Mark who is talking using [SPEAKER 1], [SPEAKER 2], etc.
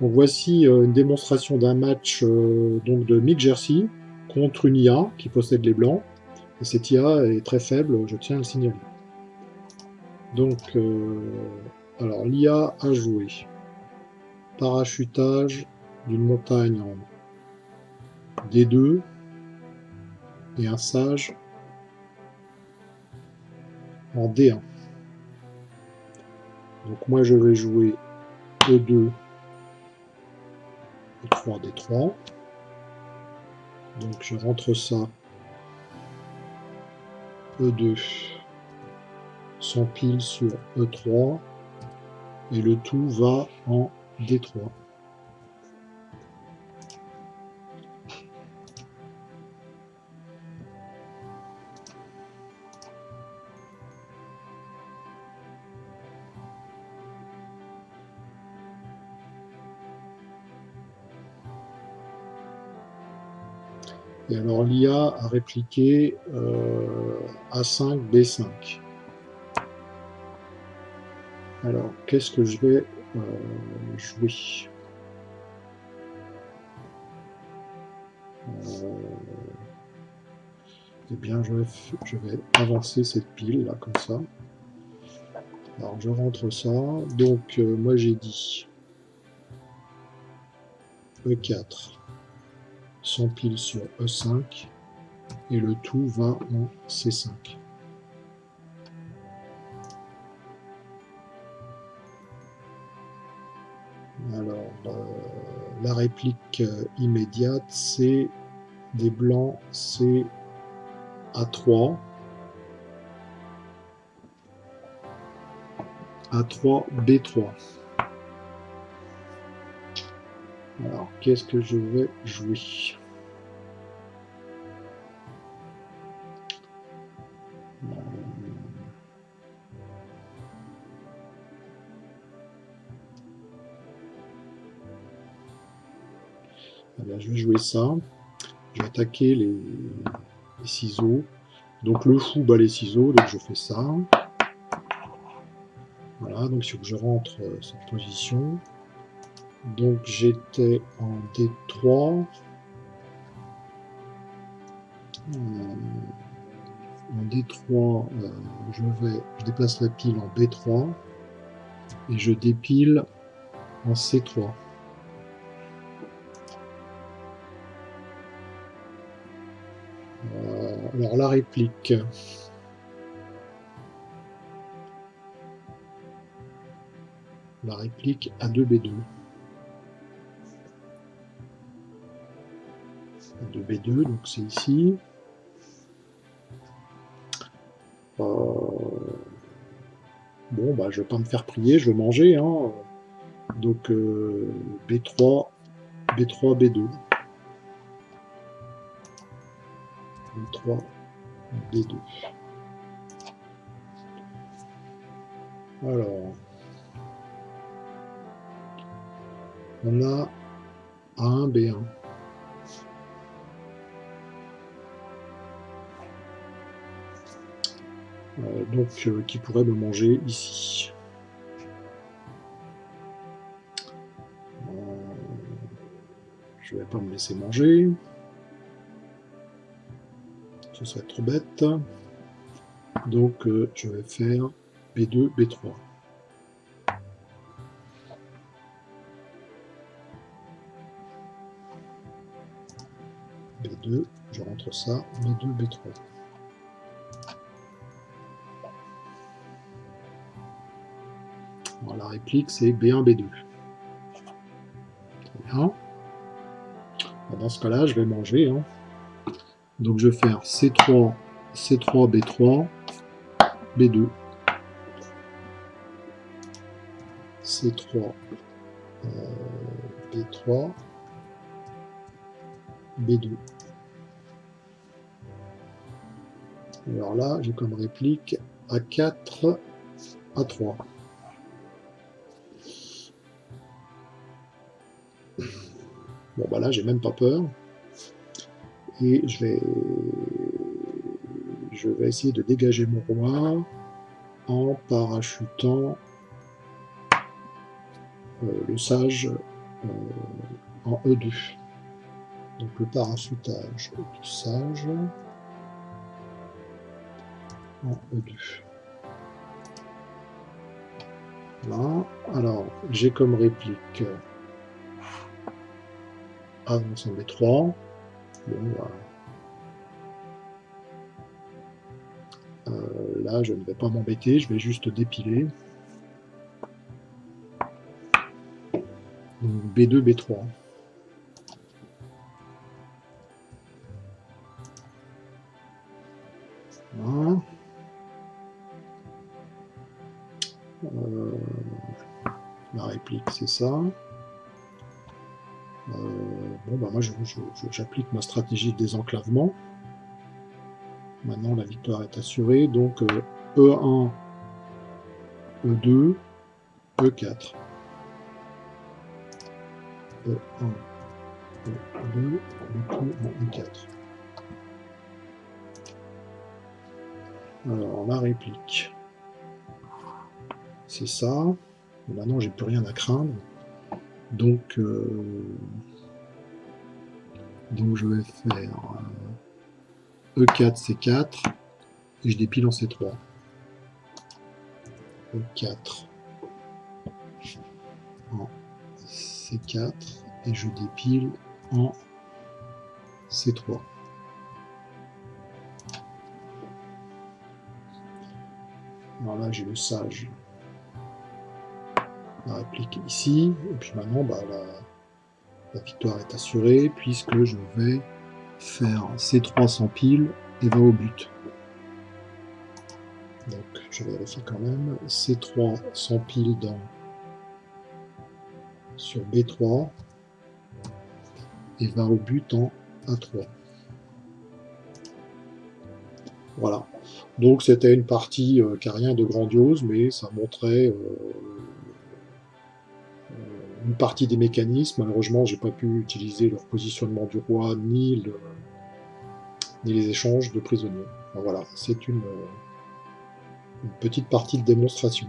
[SPEAKER 1] Voici euh, une démonstration d'un match euh, donc de Mick Jersey contre une IA qui possède les blancs. Et cette IA est très faible, je tiens à le signaler. Donc, euh, alors l'IA a joué parachutage d'une montagne en D2 et un sage en D1. Donc moi je vais jouer E2 E3 D3. Donc je rentre ça E2 s'empile sur E3 et le tout va en D3. Et alors l'IA a répliqué euh, A5, B5. Alors, qu'est-ce que je vais euh, jouer? Euh, Eh bien, je vais, je vais avancer cette pile, là, comme ça. Alors, je rentre ça. Donc, euh, moi, j'ai dit E4 s'empile sur E5 et le tout va en C5. Alors, euh, la réplique euh, immédiate, c'est des blancs, c'est A3. A3, B3. Alors, qu'est-ce que je vais jouer? Je vais jouer ça. Je vais attaquer les, ciseaux. Donc le fou bat les ciseaux, donc je fais ça. Voilà, donc il que je rentre euh, cette position. Donc j'étais en D3. Euh, en D3, euh, je vais, je déplace la pile en B3 et je dépile en C3. Alors la réplique. La réplique A2B2. A2B2, donc c'est ici. Euh, bon, bah, je vais pas me faire prier, je vais manger. Hein. Donc B3, B3, B2. B3, B2. Alors, on a A1, B1. Donc, euh, qui pourrait me manger ici. Euh, je vais pas me laisser manger ce serait trop bête. Donc euh, je vais faire B2, B3. B2, je rentre ça, B2, B3. La réplique c'est B1, B2. Très bien. Dans ce cas-là, je vais manger. Hein. Donc je vais faire C3, C3, B3, B2. C3, B3, B2. Alors là, j'ai comme réplique A4, A3. Bon, bah là, j'ai même pas peur et je vais, je vais essayer de dégager mon roi en parachutant euh, le sage en E2. Donc le parachutage du sage en E2. Voilà. Alors, j'ai comme réplique avance en B3. Euh, là, je ne vais pas m'embêter, je vais juste dépiler. B2, B3. Euh, la réplique, c'est ça. Euh, bon, bah moi, j'applique ma stratégie de désenclavement. Maintenant, la victoire est assurée. Donc, E1, E2, E4. E1, E2, E2, E4. Alors, la réplique. C'est ça. maintenant, j'ai plus rien à craindre. Donc, euh, donc je vais faire E4, C4, et je dépile en C3. E4 en C4, et je dépile en C3. Alors là, j'ai le sage. Réplique ici. Et puis maintenant, bah, la, victoire est assurée puisque je vais faire C3 sans pile et va au but. Donc, je vais vérifier quand même. C3 sans pile dans sur B3 et va au but en A3. Voilà. Donc c'était une partie euh, qui n'a rien de grandiose, mais ça montrait euh, une partie des mécanismes. Malheureusement, j'ai pas pu utiliser leur positionnement du roi, ni, ni les échanges de prisonniers. voilà, c'est une, une petite partie de démonstration.